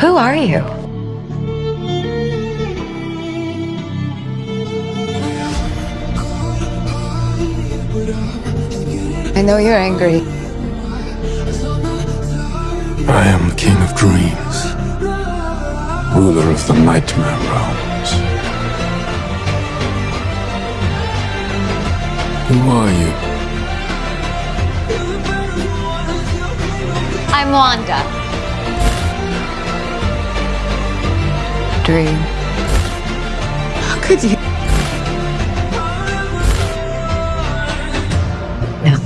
Who are you? I know you're angry. I am the King of Dreams, ruler of the Nightmare Realms. Who are you? I'm Wanda. Dream. How could you? No.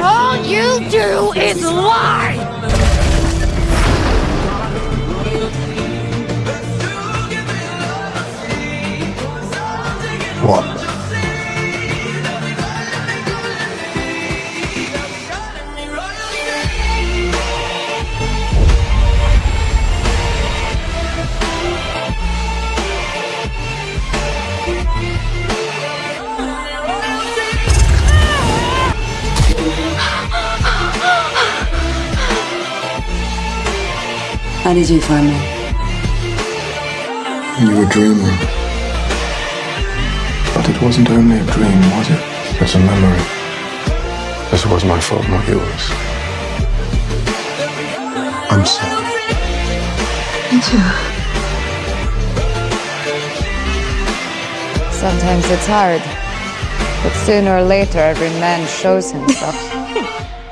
All you do is lie! How did you find me? You were dreaming. But it wasn't only a dream, was it? It's a memory. This was my fault, not yours. I'm sorry. Me too. Sometimes it's hard. But sooner or later, every man shows himself.